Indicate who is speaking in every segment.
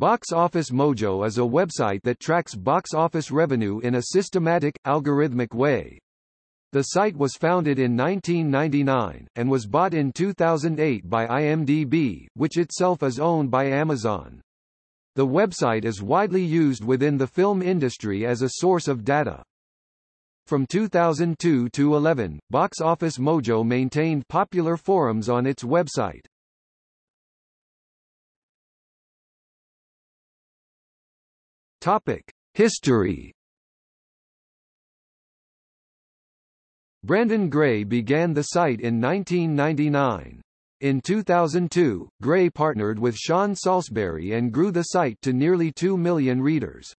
Speaker 1: Box Office Mojo is a website that tracks box office revenue in a systematic, algorithmic way. The site was founded in 1999, and was bought in 2008 by IMDb, which itself is owned by Amazon. The website is widely used within the film industry as a source of data. From 2002 to 11, Box Office Mojo maintained popular forums on its website. Topic: History. Brandon Gray began the site in 1999. In 2002, Gray partnered with Sean Saulsbury and grew the site to nearly 2 million readers.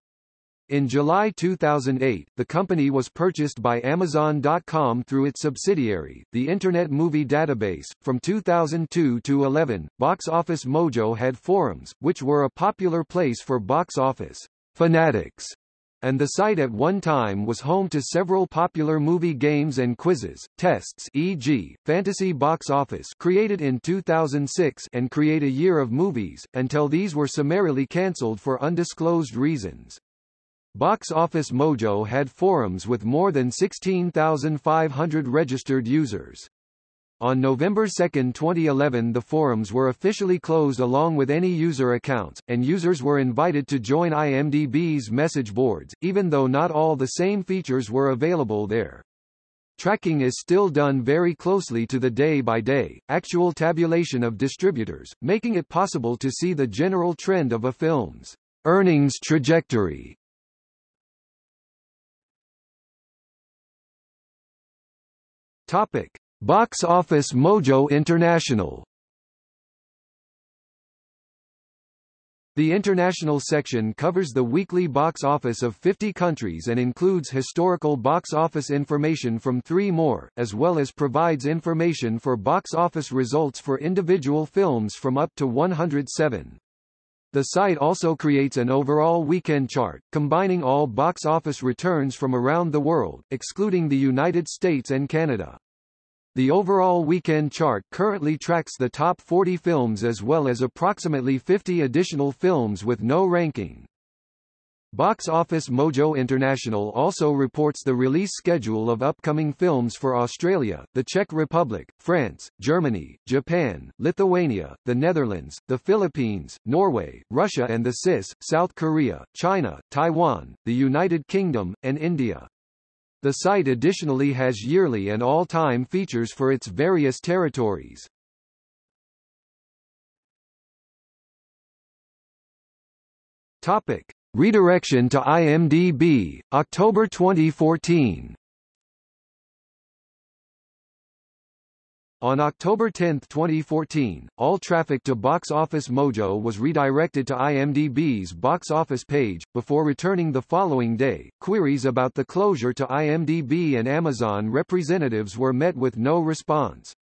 Speaker 1: In July 2008, the company was purchased by Amazon.com through its subsidiary, the Internet Movie Database. From 2002 to 11, Box Office Mojo had forums, which were a popular place for box office fanatics, and the site at one time was home to several popular movie games and quizzes, tests e.g., Fantasy Box Office created in 2006 and Create a Year of Movies, until these were summarily cancelled for undisclosed reasons. Box Office Mojo had forums with more than 16,500 registered users. On November 2, 2011 the forums were officially closed along with any user accounts, and users were invited to join IMDb's message boards, even though not all the same features were available there. Tracking is still done very closely to the day-by-day, -day, actual tabulation of distributors, making it possible to see the general trend of a film's earnings trajectory. Topic. Box Office Mojo International The international section covers the weekly box office of 50 countries and includes historical box office information from three more, as well as provides information for box office results for individual films from up to 107. The site also creates an overall weekend chart, combining all box office returns from around the world, excluding the United States and Canada. The overall weekend chart currently tracks the top 40 films as well as approximately 50 additional films with no ranking. Box Office Mojo International also reports the release schedule of upcoming films for Australia, the Czech Republic, France, Germany, Japan, Lithuania, the Netherlands, the Philippines, Norway, Russia and the CIS, South Korea, China, Taiwan, the United Kingdom, and India. The site additionally has yearly and all-time features for its various territories. Topic: Redirection to IMDb, October 2014. On October 10, 2014, all traffic to Box Office Mojo was redirected to IMDb's box office page, before returning the following day. Queries about the closure to IMDb and Amazon representatives were met with no response.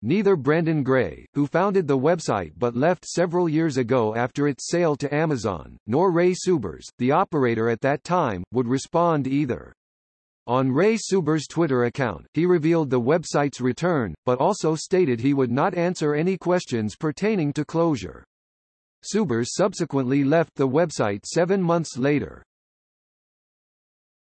Speaker 1: Neither Brandon Gray, who founded the website but left several years ago after its sale to Amazon, nor Ray Subers, the operator at that time, would respond either. On Ray Suber's Twitter account, he revealed the website's return, but also stated he would not answer any questions pertaining to closure. Subers subsequently left the website seven months later.